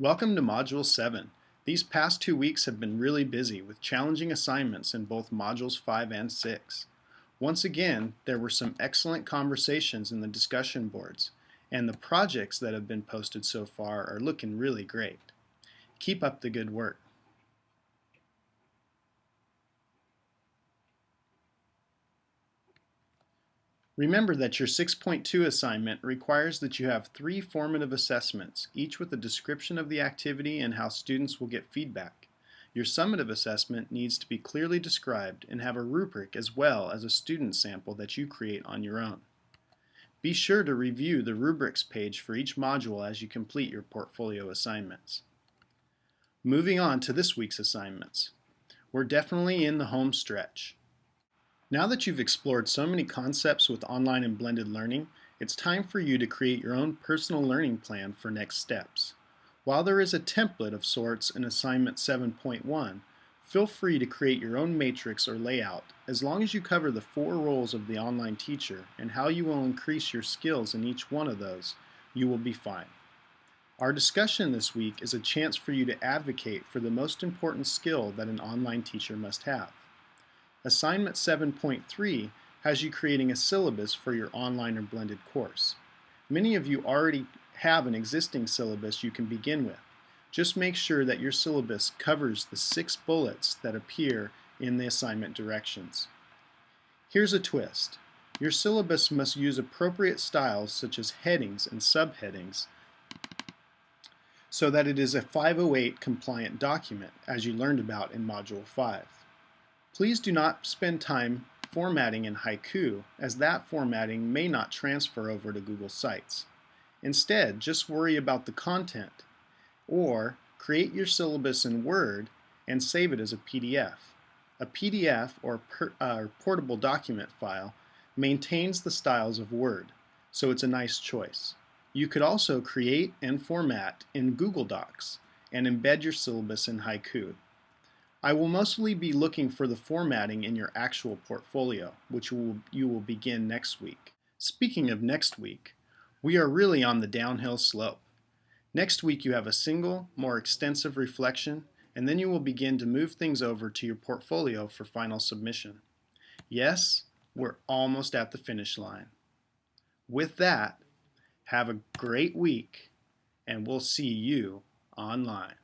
Welcome to Module 7. These past two weeks have been really busy with challenging assignments in both Modules 5 and 6. Once again, there were some excellent conversations in the discussion boards, and the projects that have been posted so far are looking really great. Keep up the good work. Remember that your 6.2 assignment requires that you have three formative assessments, each with a description of the activity and how students will get feedback. Your summative assessment needs to be clearly described and have a rubric as well as a student sample that you create on your own. Be sure to review the rubrics page for each module as you complete your portfolio assignments. Moving on to this week's assignments. We're definitely in the home stretch. Now that you've explored so many concepts with online and blended learning, it's time for you to create your own personal learning plan for next steps. While there is a template of sorts in Assignment 7.1, feel free to create your own matrix or layout as long as you cover the four roles of the online teacher and how you will increase your skills in each one of those, you will be fine. Our discussion this week is a chance for you to advocate for the most important skill that an online teacher must have. Assignment 7.3 has you creating a syllabus for your online or blended course. Many of you already have an existing syllabus you can begin with. Just make sure that your syllabus covers the six bullets that appear in the assignment directions. Here's a twist. Your syllabus must use appropriate styles such as headings and subheadings so that it is a 508 compliant document as you learned about in Module 5. Please do not spend time formatting in Haiku as that formatting may not transfer over to Google Sites. Instead, just worry about the content or create your syllabus in Word and save it as a PDF. A PDF or per, uh, portable document file maintains the styles of Word, so it's a nice choice. You could also create and format in Google Docs and embed your syllabus in Haiku. I will mostly be looking for the formatting in your actual portfolio, which you will begin next week. Speaking of next week, we are really on the downhill slope. Next week you have a single, more extensive reflection, and then you will begin to move things over to your portfolio for final submission. Yes, we're almost at the finish line. With that, have a great week, and we'll see you online.